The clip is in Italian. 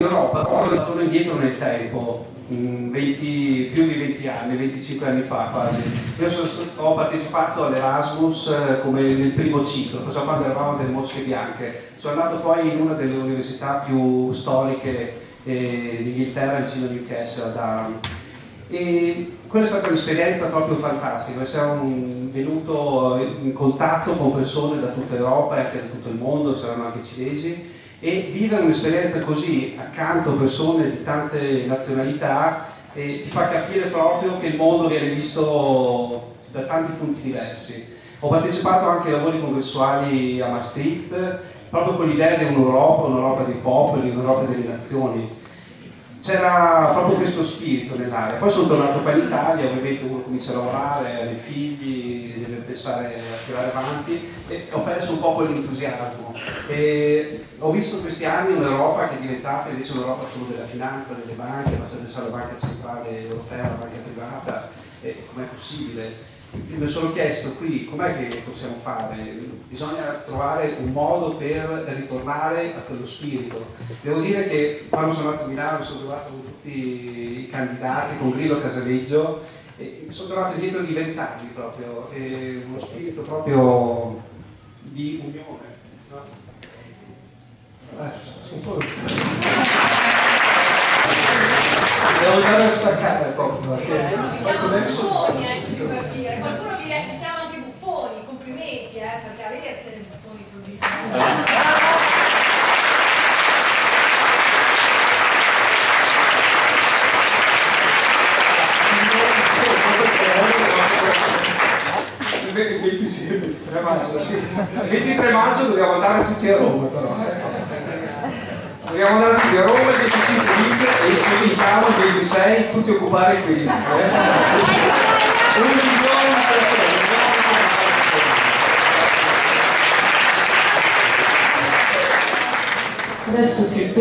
Europa, poi torno indietro nel tempo, 20, più di 20 anni, 25 anni fa quasi. Io sono, ho partecipato all'Erasmus eh, come nel primo ciclo, cosa quando eravamo delle mosche bianche. Sono andato poi in una delle università più storiche eh, d'Inghilterra, vicino a Newcastle, a Durham. E quella è stata un'esperienza proprio fantastica, siamo venuti in contatto con persone da tutta Europa e anche da tutto il mondo, c'erano anche cinesi, e vivere un'esperienza così accanto a persone di tante nazionalità eh, ti fa capire proprio che il mondo viene visto da tanti punti diversi. Ho partecipato anche ai lavori congressuali a Maastricht, proprio con l'idea di un'Europa, un'Europa dei popoli, un'Europa delle nazioni c'era proprio questo spirito nell'area. Poi sono tornato qua in Italia, ovviamente uno comincia a lavorare, ha dei figli, deve pensare a tirare avanti e ho perso un po' quell'entusiasmo. Ho visto questi anni un'Europa che è diventata invece un'Europa solo della finanza, delle banche, basta pensare alla Banca Centrale Europea, alla banca privata, com'è possibile? mi sono chiesto qui com'è che possiamo fare? Bisogna trovare un modo per ritornare a quello spirito. Devo dire che quando sono andato a Milano mi sono trovato con tutti i candidati, con Grillo Casaleggio, e mi sono trovato dietro di vent'anni proprio, uno spirito proprio di unione. No? Eh, Devo andare a staccare proprio. Perché... Qualcuno vi, vi chiama anche buffoni, complimenti, eh, perché a vedercene buffoni così. Il 23 maggio, sì. 23 maggio dobbiamo andare tutti a Roma però. Dobbiamo andare tutti a Roma il 25 dice e ci diciamo il 26 tutti occupare qui. Eh? Un milione di persone. Adesso si